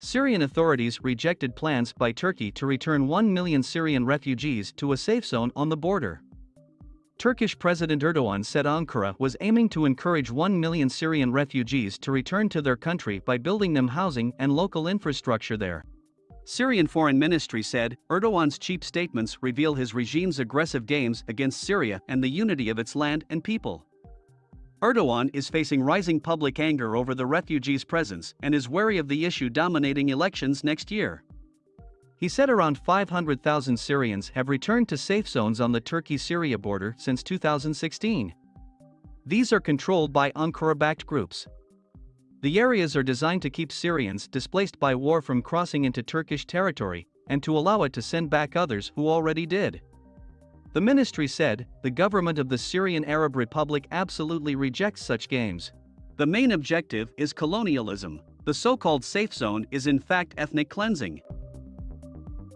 Syrian authorities rejected plans by Turkey to return 1 million Syrian refugees to a safe zone on the border. Turkish President Erdogan said Ankara was aiming to encourage 1 million Syrian refugees to return to their country by building them housing and local infrastructure there. Syrian Foreign Ministry said Erdogan's cheap statements reveal his regime's aggressive games against Syria and the unity of its land and people. Erdogan is facing rising public anger over the refugees' presence and is wary of the issue dominating elections next year. He said around 500,000 Syrians have returned to safe zones on the Turkey-Syria border since 2016. These are controlled by Ankara-backed groups. The areas are designed to keep Syrians displaced by war from crossing into Turkish territory and to allow it to send back others who already did. The ministry said the government of the Syrian Arab Republic absolutely rejects such games. The main objective is colonialism. The so called safe zone is in fact ethnic cleansing.